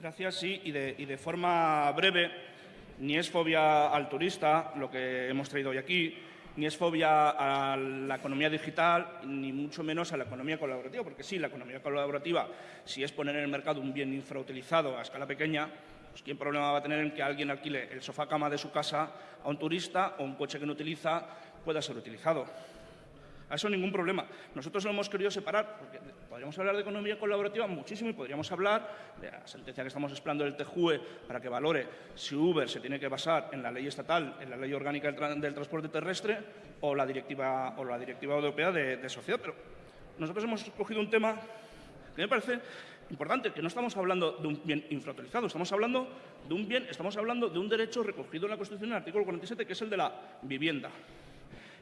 Gracias, sí, y de, y de forma breve, ni es fobia al turista lo que hemos traído hoy aquí, ni es fobia a la economía digital, ni mucho menos a la economía colaborativa, porque sí, la economía colaborativa, si es poner en el mercado un bien infrautilizado a escala pequeña, pues ¿quién problema va a tener en que alguien alquile el sofá cama de su casa a un turista o un coche que no utiliza pueda ser utilizado? A eso ningún problema. Nosotros lo hemos querido separar, porque podríamos hablar de economía colaborativa muchísimo y podríamos hablar de la sentencia que estamos esperando del TJUE para que valore si Uber se tiene que basar en la ley estatal, en la ley orgánica del, transporte terrestre o la directiva, o la directiva europea de, sociedad. Pero nosotros hemos escogido un tema que me parece importante, que no estamos hablando de un bien infrautilizado, estamos hablando de un bien, estamos hablando de un derecho recogido en la Constitución en el artículo 47, que es el de la vivienda.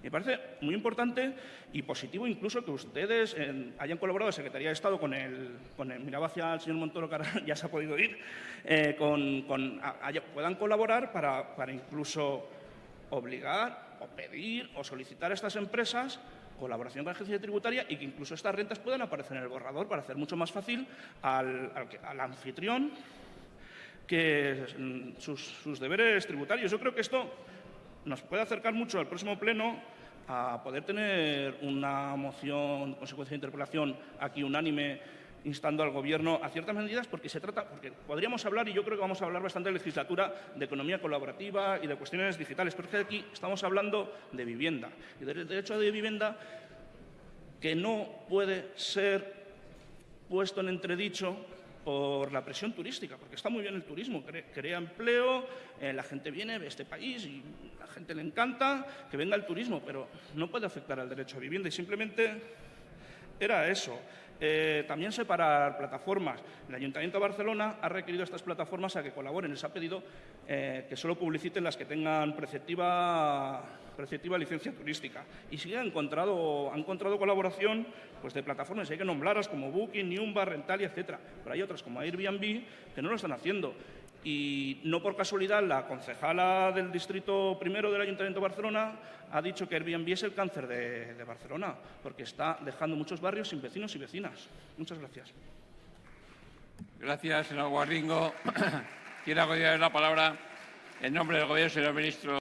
Me parece muy importante y positivo incluso que ustedes hayan colaborado, Secretaría de Estado, con el, con el miraba hacia el señor Montoro, que ya se ha podido ir, eh, con, puedan colaborar para, incluso obligar o pedir o solicitar a estas empresas colaboración con la agencia tributaria y que incluso estas rentas puedan aparecer en el borrador para hacer mucho más fácil al, anfitrión que mm, sus deberes tributarios. Yo creo que esto nos puede acercar mucho al próximo pleno a poder tener una moción, consecuencia de interpelación aquí unánime instando al Gobierno a ciertas medidas porque se trata, porque podríamos hablar, y yo creo que vamos a hablar bastante en legislatura, de economía colaborativa y de cuestiones digitales, pero es que aquí estamos hablando de vivienda. Y del derecho de vivienda que no puede ser puesto en entredicho por la presión turística, porque está muy bien el turismo, crea, empleo, eh, la gente viene, ve este país y la gente le encanta que venga el turismo, pero no puede afectar al derecho a vivienda y simplemente era eso. Eh, también separar plataformas. El Ayuntamiento de Barcelona ha requerido a estas plataformas a que colaboren. Les ha pedido eh, que solo publiciten las que tengan preceptiva, preceptiva licencia turística. Y sí han encontrado, han encontrado colaboración pues, de plataformas, hay que nombrarlas como Booking, Niumba, Rentalia, etc. Pero hay otras como Airbnb que no lo están haciendo y no por casualidad la concejala del distrito primero del Ayuntamiento de Barcelona ha dicho que Airbnb es el cáncer de, Barcelona, porque está dejando muchos barrios sin vecinos y vecinas. Muchas gracias. Gracias, señor Guarringo. Quiero la palabra en nombre del Gobierno, señor ministro.